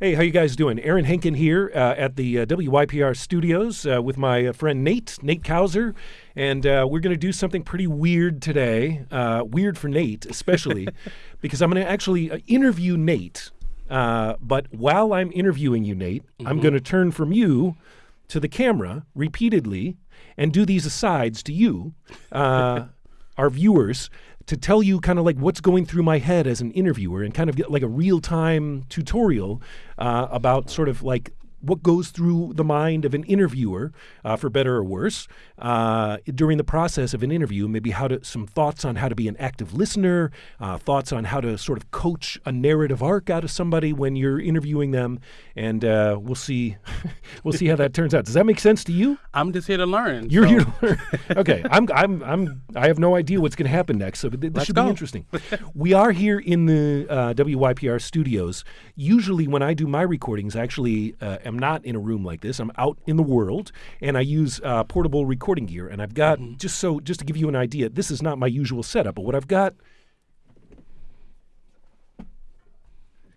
Hey, how you guys doing? Aaron Henkin here uh, at the uh, WYPR studios uh, with my uh, friend Nate, Nate Kauser, and uh, we're going to do something pretty weird today. Uh, weird for Nate, especially, because I'm going to actually interview Nate. but while I'm interviewing you, Nate, mm-hmm. I'm going to turn from you to the camera repeatedly and do these asides to you, our viewers, to tell you kind of like what's going through my head as an interviewer and kind of get like a real time tutorial uh, about sort of like what goes through the mind of an interviewer, uh, for better or worse, uh, during the process of an interview. Maybe how to some thoughts on how to be an active listener, uh, thoughts on how to sort of coach a narrative arc out of somebody when you're interviewing them, and uh, we'll see, we'll see how that turns out. Does that make sense to you? I'm just here to learn. You're so. here to learn. okay, I'm, I'm, I'm, I have no idea what's going to happen next, so this Let's should go. be interesting. we are here in the uh, WYPR studios. Usually, when I do my recordings, I actually uh, am not in a room like this. I'm out in the world, and I use uh, portable recording gear. And I've got mm-hmm. just so just to give you an idea, this is not my usual setup, but what I've got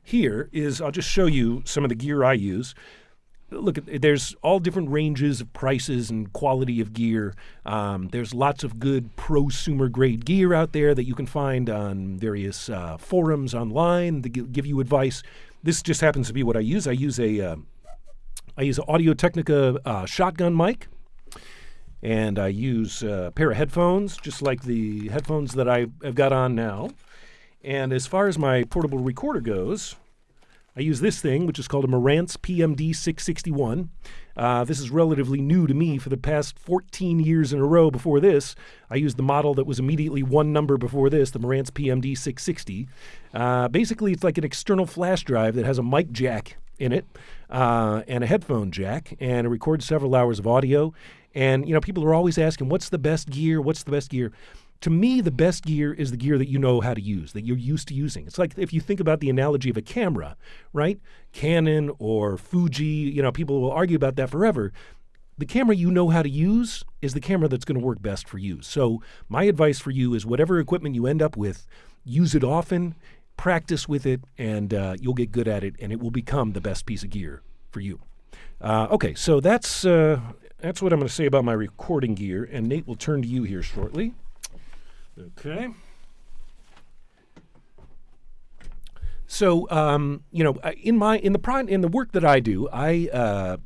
here is I'll just show you some of the gear I use. Look, there's all different ranges of prices and quality of gear. Um, there's lots of good prosumer grade gear out there that you can find on various uh, forums online that give you advice. This just happens to be what I use. I use a uh, I use an Audio Technica uh, shotgun mic, and I use a pair of headphones, just like the headphones that I have got on now. And as far as my portable recorder goes, I use this thing, which is called a Marantz PMD 661. Uh, this is relatively new to me for the past 14 years in a row. Before this, I used the model that was immediately one number before this, the Marantz PMD 660. Uh, basically, it's like an external flash drive that has a mic jack in it uh, and a headphone jack, and it records several hours of audio. And you know, people are always asking, "What's the best gear? What's the best gear?" To me, the best gear is the gear that you know how to use, that you're used to using. It's like if you think about the analogy of a camera, right? Canon or Fuji, you know, people will argue about that forever the camera you know how to use is the camera that's going to work best for you. So, my advice for you is whatever equipment you end up with, use it often practice with it, and uh, you'll get good at it, and it will become the best piece of gear for you. Uh, okay, so that's uh, that's what I'm going to say about my recording gear, and Nate will turn to you here shortly. Okay. So, um, you know, in my in the in the work that I do, I uh,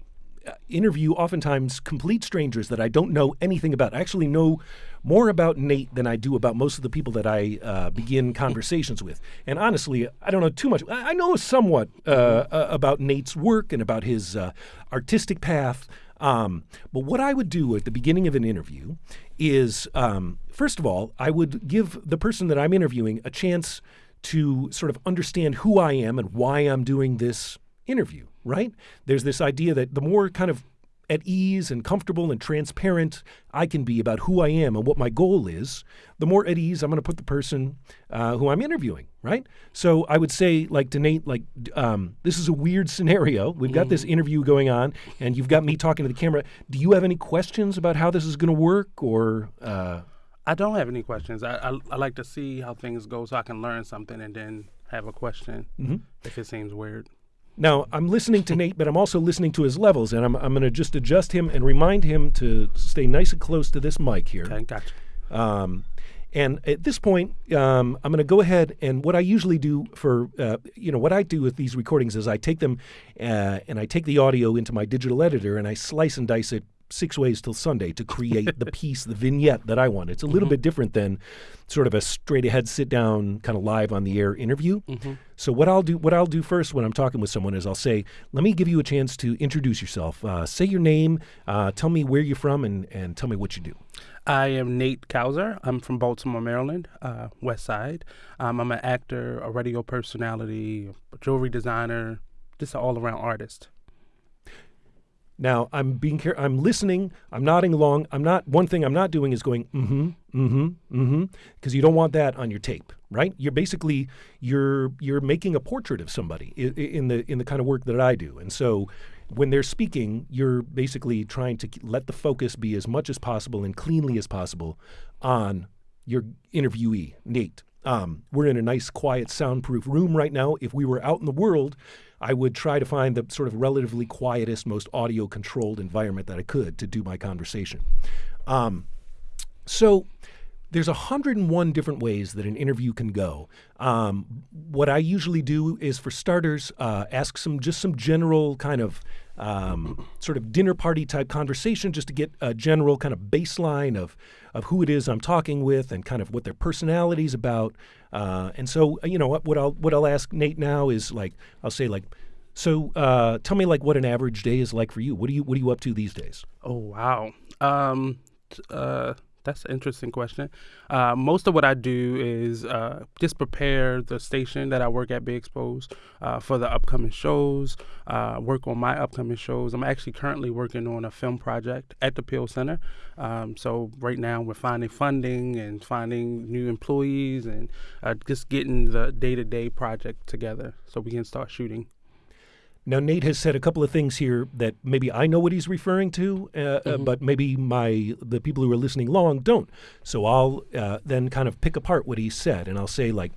interview oftentimes complete strangers that I don't know anything about. I actually know more about Nate than I do about most of the people that I uh, begin conversations with. And honestly, I don't know too much. I know somewhat uh, uh, about Nate's work and about his uh, artistic path. Um, but what I would do at the beginning of an interview is, um, first of all, I would give the person that I'm interviewing a chance to sort of understand who I am and why I'm doing this interview, right? There's this idea that the more kind of at ease and comfortable and transparent I can be about who I am and what my goal is, the more at ease I'm going to put the person uh, who I'm interviewing, right? So I would say, like to Nate, like um, this is a weird scenario. We've got this mm-hmm. interview going on, and you've got me talking to the camera. Do you have any questions about how this is going to work, or? Uh... I don't have any questions. I, I, I like to see how things go so I can learn something and then have a question mm-hmm. if it seems weird. Now, I'm listening to Nate, but I'm also listening to his levels, and I'm, I'm going to just adjust him and remind him to stay nice and close to this mic here. Okay, gotcha. Um, and at this point, um, I'm going to go ahead and what I usually do for, uh, you know, what I do with these recordings is I take them uh, and I take the audio into my digital editor and I slice and dice it six ways till Sunday to create the piece, the vignette that I want. It's a little mm-hmm. bit different than sort of a straight ahead, sit down, kind of live on the air interview. Mm-hmm. So what I'll do, what I'll do first when I'm talking with someone is I'll say, let me give you a chance to introduce yourself. Uh, say your name, uh, tell me where you're from, and and tell me what you do. I am Nate Kauser. I'm from Baltimore, Maryland, uh, West Side. Um, I'm an actor, a radio personality, a jewelry designer, just an all-around artist. Now I'm being care- I'm listening. I'm nodding along. I'm not. One thing I'm not doing is going mm-hmm, mm-hmm, mm-hmm, because you don't want that on your tape, right? You're basically you're you're making a portrait of somebody in, the in the kind of work that I do, and so when they're speaking, you're basically trying to let the focus be as much as possible and cleanly as possible on your interviewee, Nate. Um, we're in a nice, quiet, soundproof room right now. If we were out in the world, I would try to find the sort of relatively quietest, most audio controlled environment that I could to do my conversation. Um, so there's 101 different ways that an interview can go. Um, what I usually do is, for starters, uh, ask some just some general kind of um, sort of dinner party type conversation, just to get a general kind of baseline of of who it is I'm talking with and kind of what their personality is about. Uh, and so, you know, what, what I'll what I'll ask Nate now is like I'll say like. So, uh, tell me like what an average day is like for you. What are you What are you up to these days? Oh wow. Um, uh, that's an interesting question. Uh, most of what I do is uh, just prepare the station that I work at, Be Exposed, uh, for the upcoming shows, uh, work on my upcoming shows. I'm actually currently working on a film project at the Peale Center. Um, so right now we're finding funding and finding new employees and uh, just getting the day-to-day project together so we can start shooting. Now, Nate has said a couple of things here that maybe I know what he's referring to, uh, uh, Mm-hmm. but maybe my the people who are listening long don't. So I'll uh, then kind of pick apart what he said, and I'll say like,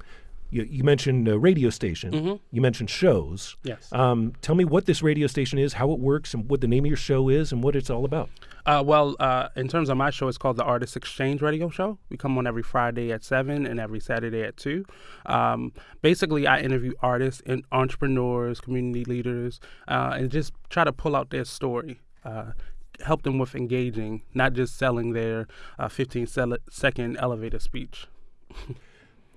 you, you mentioned a radio station, Mhm. you mentioned shows. Yes. Um, tell me what this radio station is, how it works, and what the name of your show is, and what it's all about. Uh, well, uh, in terms of my show, it's called the Artist Exchange Radio Show. We come on every Friday at 7 and every Saturday at 2. Um, basically, I interview artists and entrepreneurs, community leaders, uh, and just try to pull out their story. Uh, help them with engaging, not just selling their uh, 15 sele- second elevator speech.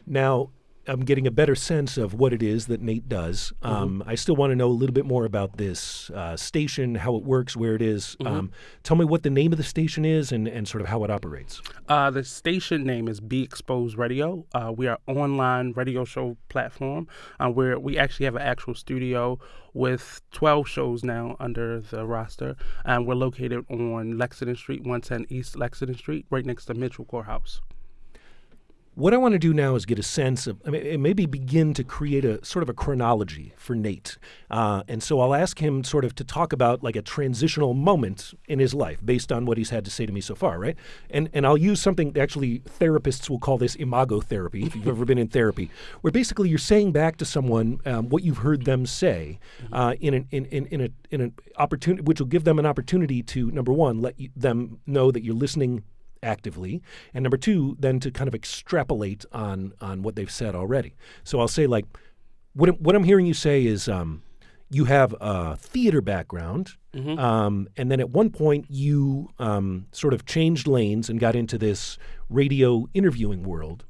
Now, I'm getting a better sense of what it is that Nate does. Mm-hmm. Um, I still want to know a little bit more about this uh, station, how it works, where it is. Mm-hmm. Um, tell me what the name of the station is and, and sort of how it operates. Uh, the station name is Be Exposed Radio. Uh, we are online radio show platform uh, where we actually have an actual studio with 12 shows now under the roster, and we're located on Lexington Street, 110 East Lexington Street, right next to Mitchell Courthouse. What I want to do now is get a sense of, I mean, maybe begin to create a sort of a chronology for Nate. Uh, and so I'll ask him sort of to talk about like a transitional moment in his life based on what he's had to say to me so far, right? And and I'll use something actually therapists will call this imago therapy, if you've ever been in therapy, where basically you're saying back to someone um, what you've heard them say uh, in an in, in, in a in an opportunity, which will give them an opportunity to number one let you, them know that you're listening actively. And number two then to kind of extrapolate on on what they've said already. So i'll say like what, I'm- what i'm hearing you say is um, you have a theater background um, and then at one point you um, sort of changed lanes and got into this radio interviewing world.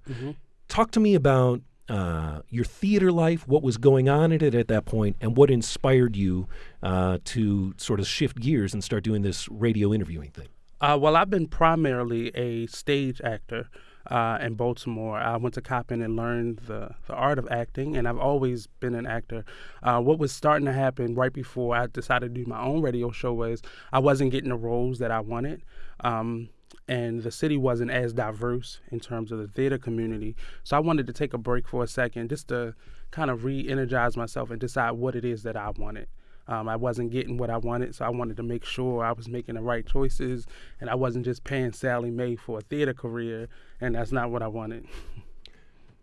Talk to me about uh, your theater life, what was going on in it at that point, and what inspired you uh, to sort of shift gears and start doing this radio interviewing thing. Uh, well, I've been primarily a stage actor uh, in Baltimore. I went to Coppin and learned the, the art of acting, and I've always been an actor. Uh, what was starting to happen right before I decided to do my own radio show was I wasn't getting the roles that I wanted. Um, and the city wasn't as diverse in terms of the theater community. So I wanted to take a break for a second just to kind of re energize myself and decide what it is that I wanted. Um, I wasn't getting what I wanted, so I wanted to make sure I was making the right choices and I wasn't just paying Sallie Mae for a theater career, and that's not what I wanted.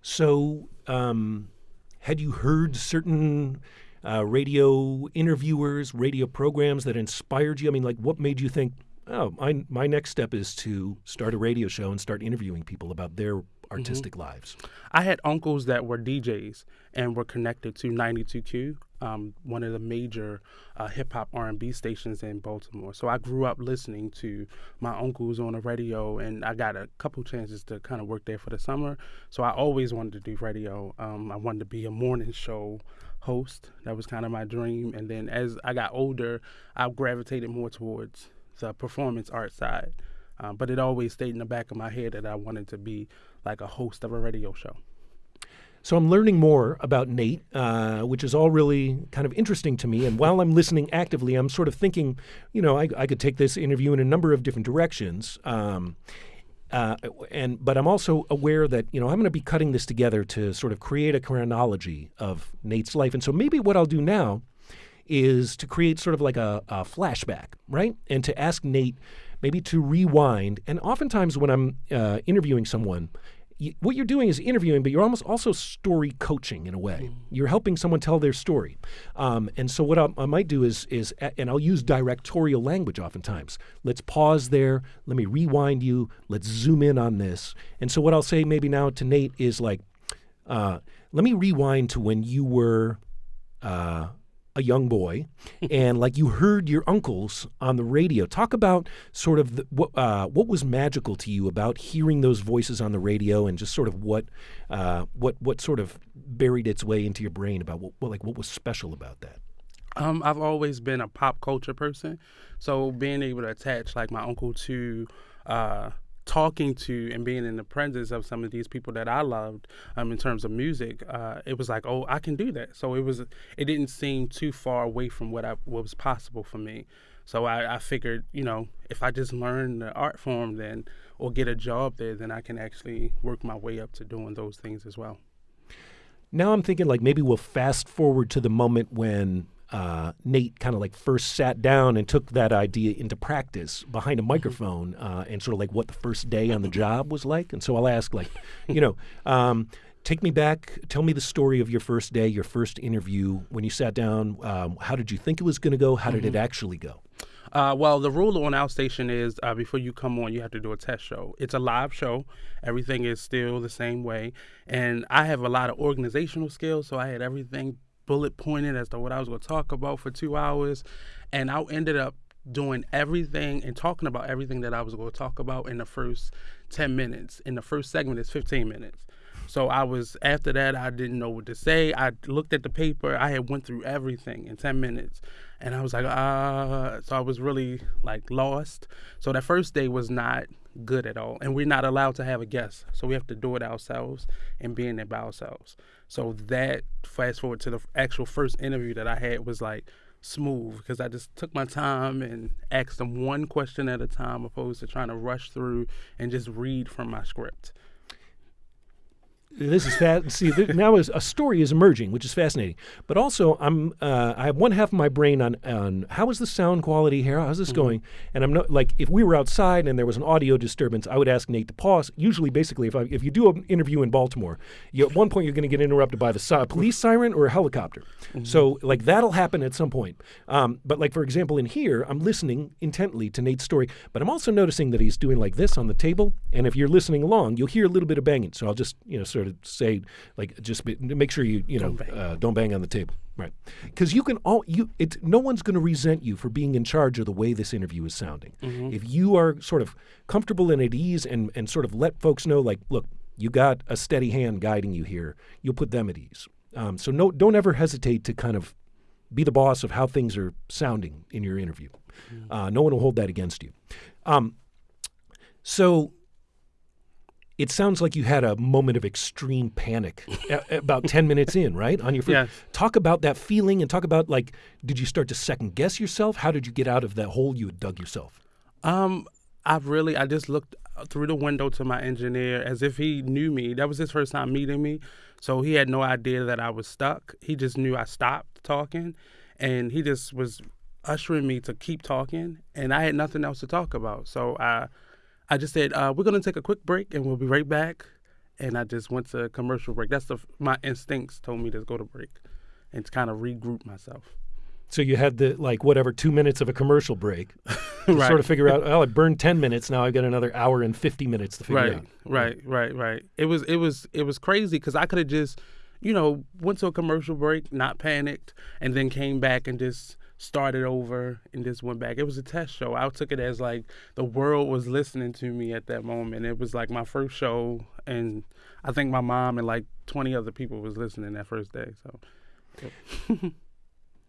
So, um, had you heard certain uh, radio interviewers, radio programs that inspired you? I mean, like, what made you think, oh, my, my next step is to start a radio show and start interviewing people about their artistic lives? I had uncles that were DJs and were connected to 92Q, um, one of the major uh, hip hop R&B stations in Baltimore. So I grew up listening to my uncles on the radio, and I got a couple chances to kind of work there for the summer. So I always wanted to do radio. Um, I wanted to be a morning show host. That was kind of my dream. And then as I got older, I gravitated more towards the performance art side. Um, but it always stayed in the back of my head that I wanted to be like a host of a radio show. So I'm learning more about Nate, uh, which is all really kind of interesting to me. And while I'm listening actively, I'm sort of thinking, you know, I, I could take this interview in a number of different directions. Um, uh, and but I'm also aware that you know I'm going to be cutting this together to sort of create a chronology of Nate's life. And so maybe what I'll do now is to create sort of like a, a flashback, right? And to ask Nate maybe to rewind. And oftentimes when I'm uh, interviewing someone, y- what you're doing is interviewing, but you're almost also story coaching in a way. You're helping someone tell their story. Um, and so what I, I might do is is and I'll use directorial language oftentimes. Let's pause there. Let me rewind you. Let's zoom in on this. And so what I'll say maybe now to Nate is like, uh, let me rewind to when you were. Uh, a young boy, and like you heard your uncles on the radio. Talk about sort of the, what uh, what was magical to you about hearing those voices on the radio, and just sort of what uh, what what sort of buried its way into your brain about what, what like what was special about that. Um, I've always been a pop culture person, so being able to attach like my uncle to uh, talking to and being in the presence of some of these people that I loved um, in terms of music, uh, it was like, oh, I can do that. So it was, it didn't seem too far away from what I what was possible for me. So I, I figured, you know, if I just learn the art form, then or get a job there, then I can actually work my way up to doing those things as well. Now I'm thinking like maybe we'll fast forward to the moment when uh, Nate kind of like first sat down and took that idea into practice behind a microphone uh, and sort of like what the first day on the job was like. And so I'll ask, like, you know, um, take me back, tell me the story of your first day, your first interview, when you sat down. Um, how did you think it was going to go? How did it actually go? Uh, well, the rule on our station is uh, before you come on, you have to do a test show. It's a live show. Everything is still the same way. And I have a lot of organizational skills, so I had everything bullet pointed as to what I was going to talk about for two hours. And I ended up doing everything and talking about everything that I was going to talk about in the first 10 minutes. In the first segment, it's 15 minutes. So I was after that I didn't know what to say. I looked at the paper. I had went through everything in 10 minutes. And I was like, uh so I was really like lost. So that first day was not good at all. And we're not allowed to have a guest. So we have to do it ourselves and being there by ourselves. So that fast forward to the actual first interview that I had was like smooth because I just took my time and asked them one question at a time opposed to trying to rush through and just read from my script this is fast. See, th- now is a story is emerging, which is fascinating. But also, I'm uh, I have one half of my brain on on how is the sound quality here? How's this going? And I'm not like if we were outside and there was an audio disturbance, I would ask Nate to pause. Usually, basically, if I, if you do an interview in Baltimore, you, at one point you're going to get interrupted by the si- police siren or a helicopter. So like that'll happen at some point. Um, but like for example, in here, I'm listening intently to Nate's story, but I'm also noticing that he's doing like this on the table. And if you're listening along, you'll hear a little bit of banging. So I'll just you know sort of say like just be, make sure you you know Don't bang. uh, don't bang on the table. Right, because you can all you it. No one's going to resent you for being in charge of the way this interview is sounding. If you are sort of comfortable and at ease, and and sort of let folks know, like, look, you got a steady hand guiding you here. You'll put them at ease. Um, so no, don't ever hesitate to kind of be the boss of how things are sounding in your interview. Uh, no one will hold that against you. Um, so it sounds like you had a moment of extreme panic about 10 minutes in, right? On your first. Yes. Talk about that feeling and talk about like, did you start to second guess yourself? How did you get out of that hole you had dug yourself? Um, I really, I just looked through the window to my engineer as if he knew me. That was his first time meeting me, so he had no idea that I was stuck. He just knew I stopped talking, and he just was ushering me to keep talking, and I had nothing else to talk about. So I, I just said, uh, "We're gonna take a quick break, and we'll be right back." And I just went to commercial break. That's the my instincts told me to go to break, and to kind of regroup myself. So you had the like whatever two minutes of a commercial break to Right. sort of figure out. Oh, I burned ten minutes. Now I've got another hour and fifty minutes to figure right, out. Right, right, right. It was it was it was crazy because I could have just, you know, went to a commercial break, not panicked, and then came back and just started over and just went back. It was a test show. I took it as like the world was listening to me at that moment. It was like my first show, and I think my mom and like twenty other people was listening that first day. So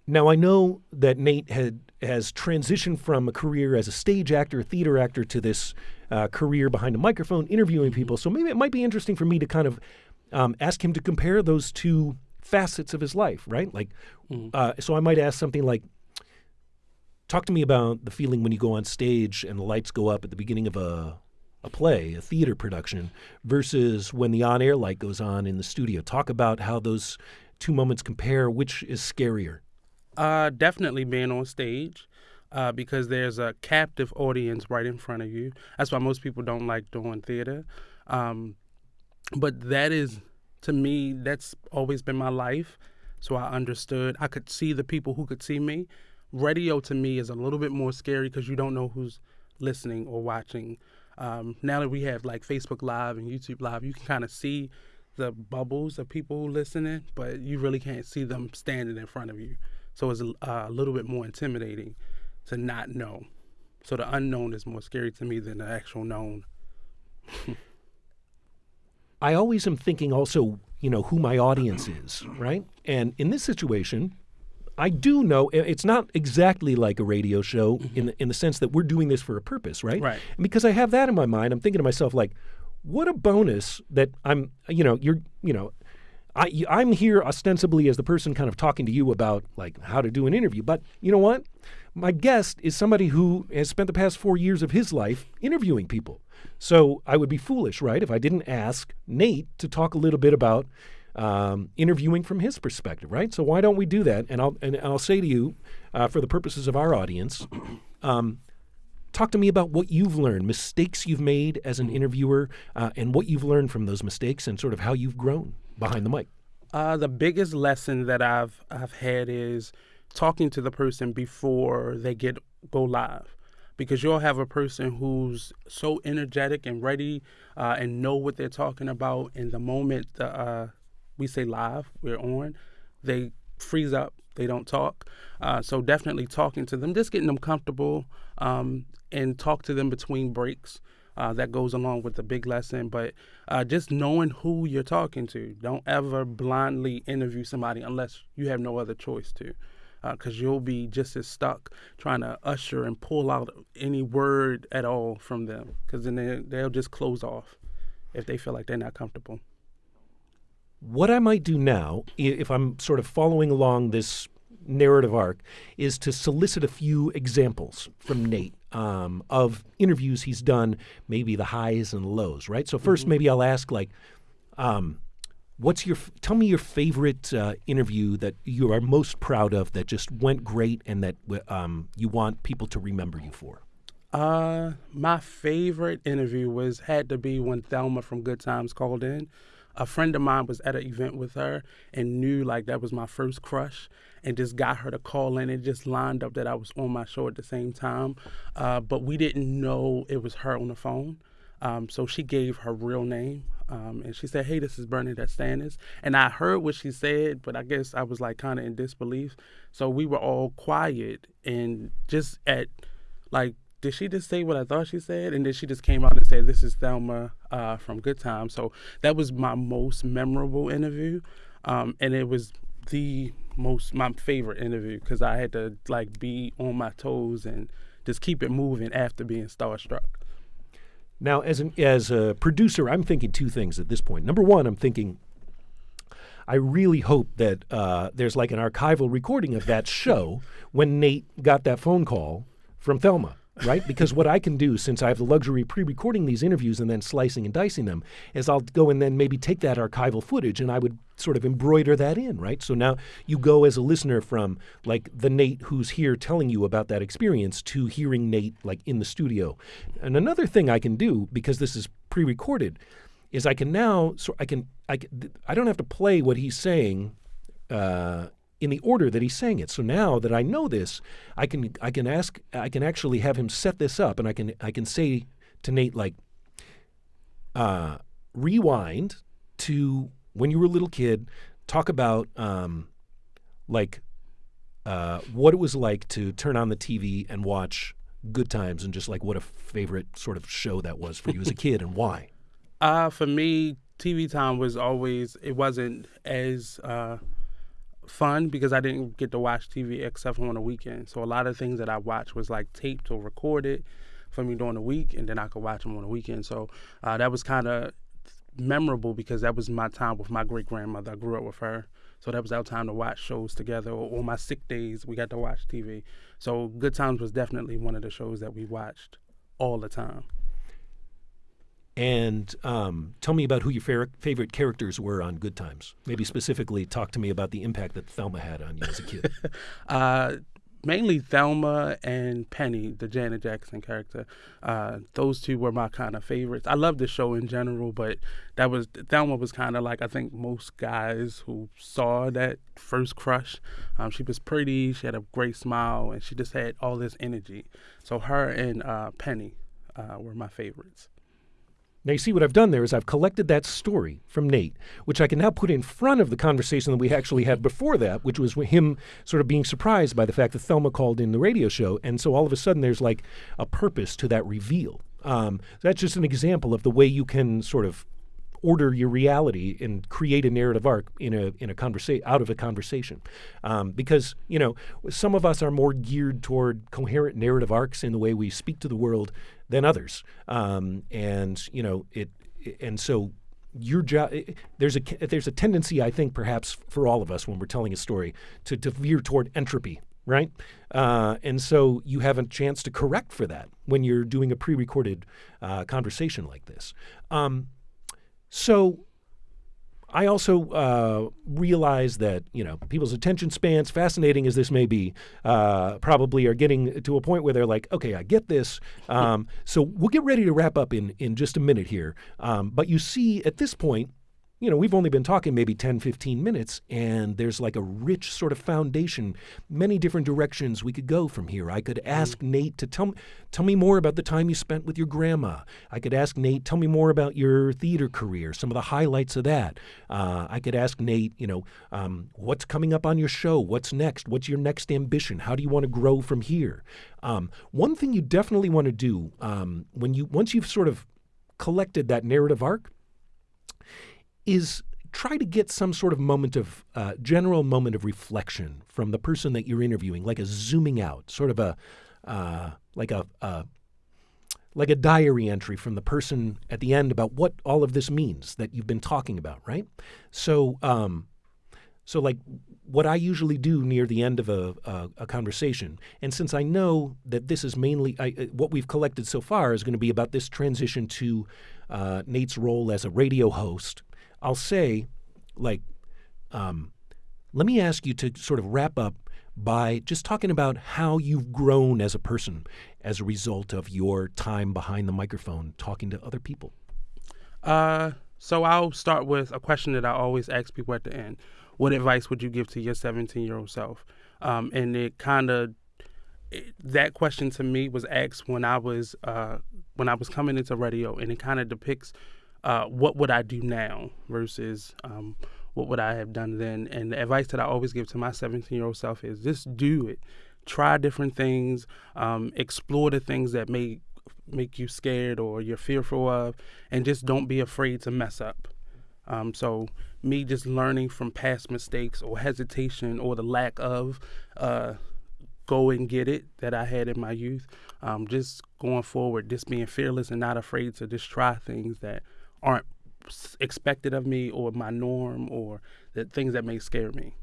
Now I know that Nate had has transitioned from a career as a stage actor, theater actor, to this uh, career behind a microphone, interviewing people. So maybe it might be interesting for me to kind of um, ask him to compare those two facets of his life, right? Like, uh, so I might ask something like, "Talk to me about the feeling when you go on stage and the lights go up at the beginning of a." A play, a theater production, versus when the on air light goes on in the studio. Talk about how those two moments compare. Which is scarier? Uh, definitely being on stage, uh, because there's a captive audience right in front of you. That's why most people don't like doing theater. Um, but that is to me that's always been my life so i understood i could see the people who could see me radio to me is a little bit more scary because you don't know who's listening or watching. Um, now that we have like facebook live and youtube live you can kind of see the bubbles of people listening but you really can't see them standing in front of you. So it's a, uh, a little bit more intimidating to not know. So the unknown is more scary to me than the actual known. I always am thinking also, you know, who my audience is, right? And in this situation, I do know it's not exactly like a radio show mm-hmm. in the, in the sense that we're doing this for a purpose, right? Right. And because I have that in my mind, I'm thinking to myself like, what a bonus that I'm, you know, you're, you know, I, I'm here ostensibly as the person kind of talking to you about like how to do an interview, but you know what? My guest is somebody who has spent the past four years of his life interviewing people. So I would be foolish, right, if I didn't ask Nate to talk a little bit about um, interviewing from his perspective, right? So why don't we do that? And I'll and I'll say to you, uh, for the purposes of our audience, um, talk to me about what you've learned, mistakes you've made as an interviewer, uh, and what you've learned from those mistakes, and sort of how you've grown behind the mic. Uh, the biggest lesson that I've I've had is talking to the person before they get go live because you'll have a person who's so energetic and ready uh, and know what they're talking about. In the moment uh, we say live, we're on, they freeze up, they don't talk. Uh, so definitely talking to them, just getting them comfortable um, and talk to them between breaks. Uh, that goes along with the big lesson, but uh, just knowing who you're talking to. Don't ever blindly interview somebody unless you have no other choice to because uh, you'll be just as stuck trying to usher and pull out any word at all from them because then they, they'll just close off if they feel like they're not comfortable. What I might do now, if I'm sort of following along this narrative arc, is to solicit a few examples from Nate um, of interviews he's done, maybe the highs and lows, right? So 1st mm-hmm. maybe I'll ask like, um, What's your tell me your favorite uh, interview that you are most proud of that just went great and that um, you want people to remember you for? Uh, my favorite interview was had to be when Thelma from Good Times called in. A friend of mine was at an event with her and knew like that was my first crush and just got her to call in. and just lined up that I was on my show at the same time, uh, but we didn't know it was her on the phone. Um, so she gave her real name. Um, and she said, "Hey, this is Bernadette Stanis." And I heard what she said, but I guess I was like kind of in disbelief. So we were all quiet and just at like, did she just say what I thought she said? And then she just came out and said, "This is Thelma uh, from Good Time." So that was my most memorable interview, um, and it was the most my favorite interview because I had to like be on my toes and just keep it moving after being starstruck. Now, as an as a producer, I'm thinking two things at this point. Number one, I'm thinking I really hope that uh, there's like an archival recording of that show when Nate got that phone call from Thelma right? Because what I can do, since I have the luxury of pre recording these interviews and then slicing and dicing them, is I'll go and then maybe take that archival footage and I would sort of embroider that in, right? So now you go as a listener from like the Nate who's here telling you about that experience to hearing Nate like in the studio. And another thing I can do, because this is pre recorded, is I can now, so I can, I, I don't have to play what he's saying uh, in the order that he's saying it. So now that I know this, I can I can ask I can actually have him set this up, and I can I can say to Nate like, uh, rewind to when you were a little kid. Talk about um, like uh, what it was like to turn on the TV and watch Good Times, and just like what a favorite sort of show that was for you as a kid, and why. Uh, for me, TV time was always it wasn't as uh, fun because I didn't get to watch TV except on the weekend. So a lot of things that I watched was like taped or recorded for me during the week, and then I could watch them on the weekend. So uh, that was kind of memorable because that was my time with my great grandmother. I grew up with her. So that was our time to watch shows together. Or on my sick days, we got to watch TV. So Good Times was definitely one of the shows that we watched all the time. And um, tell me about who your fa- favorite characters were on Good Times. Maybe specifically talk to me about the impact that Thelma had on you as a kid. uh, mainly Thelma and Penny, the Janet Jackson character. Uh, those two were my kind of favorites. I love the show in general, but that was Thelma was kind of like I think most guys who saw that first crush. Um, she was pretty, she had a great smile, and she just had all this energy. So her and uh, Penny uh, were my favorites. Now, you see what I've done there is I've collected that story from Nate, which I can now put in front of the conversation that we actually had before that, which was him sort of being surprised by the fact that Thelma called in the radio show. And so all of a sudden there's like a purpose to that reveal. Um, that's just an example of the way you can sort of order your reality and create a narrative arc in a in a conversation out of a conversation, um, because you know some of us are more geared toward coherent narrative arcs in the way we speak to the world than others, um, and you know it, and so your job there's a there's a tendency I think perhaps for all of us when we're telling a story to, to veer toward entropy right? Uh, and so you have a chance to correct for that when you're doing a pre-recorded uh, conversation like this. Um, so I also uh, realize that you know people's attention spans, fascinating as this may be, uh, probably are getting to a point where they're like, okay, I get this. Um, so we'll get ready to wrap up in in just a minute here. Um, but you see, at this point, you know, we've only been talking maybe 10, 15 minutes, and there's like a rich sort of foundation, many different directions we could go from here. I could ask mm. Nate to tell, tell me more about the time you spent with your grandma. I could ask Nate, tell me more about your theater career, some of the highlights of that. Uh, I could ask Nate, you know, um, what's coming up on your show? What's next? What's your next ambition? How do you want to grow from here? Um, one thing you definitely want to do um, when you once you've sort of collected that narrative arc is try to get some sort of moment of uh, general moment of reflection from the person that you're interviewing, like a zooming out, sort of a uh, like a, like a diary entry from the person at the end about what all of this means that you've been talking about, right? So, um, so like what I usually do near the end of a, a, a conversation, and since I know that this is mainly I, uh, what we've collected so far is going to be about this transition to uh, Nate's role as a radio host I'll say, like, um, let me ask you to sort of wrap up by just talking about how you've grown as a person as a result of your time behind the microphone talking to other people. Uh, so I'll start with a question that I always ask people at the end. What advice would you give to your 17 year old self? Um, and it kind of that question to me was asked when I was uh, when I was coming into radio, and it kind of depicts uh, what would I do now versus um, what would I have done then. And the advice that I always give to my 17 year old self is just do it. Try different things, um, explore the things that may make you scared or you're fearful of, and just don't be afraid to mess up. Um, so, me just learning from past mistakes or hesitation or the lack of uh, go and get it that I had in my youth, um, just going forward, just being fearless and not afraid to just try things that aren't expected of me or my norm or the things that may scare me.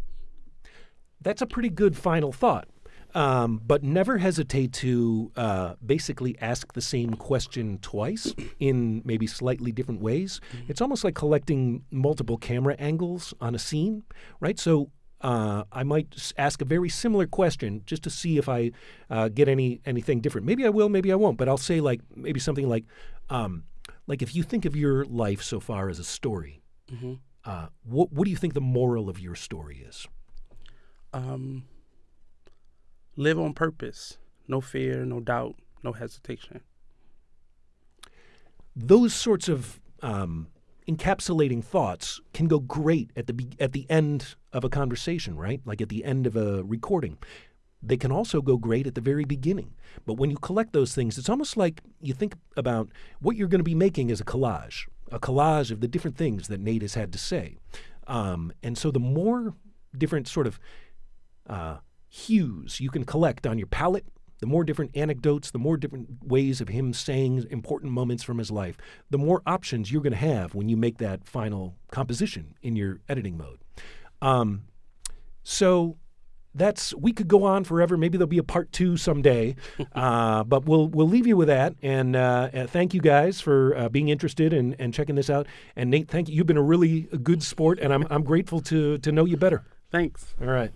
That's a pretty good final thought. Um, but never hesitate to uh, basically ask the same question twice in maybe slightly different ways. Mm-hmm. It's almost like collecting multiple camera angles on a scene, right? So uh, I might ask a very similar question just to see if I uh, get any anything different. Maybe I will, maybe I won't. But I'll say like maybe something like, um, like if you think of your life so far as a story, mm-hmm. uh, what what do you think the moral of your story is? Um, live on purpose, no fear, no doubt, no hesitation. Those sorts of um, encapsulating thoughts can go great at the be- at the end of a conversation, right? Like at the end of a recording. They can also go great at the very beginning. But when you collect those things, it's almost like you think about what you're going to be making as a collage, a collage of the different things that Nate has had to say. Um, and so the more different sort of uh, hues you can collect on your palette, the more different anecdotes, the more different ways of him saying important moments from his life, the more options you're going to have when you make that final composition in your editing mode. Um, so that's we could go on forever. Maybe there'll be a part two someday, uh, but we'll we'll leave you with that. And uh, uh, thank you guys for uh, being interested and, and checking this out. And Nate, thank you. You've been a really good sport, and I'm I'm grateful to to know you better. Thanks. All right.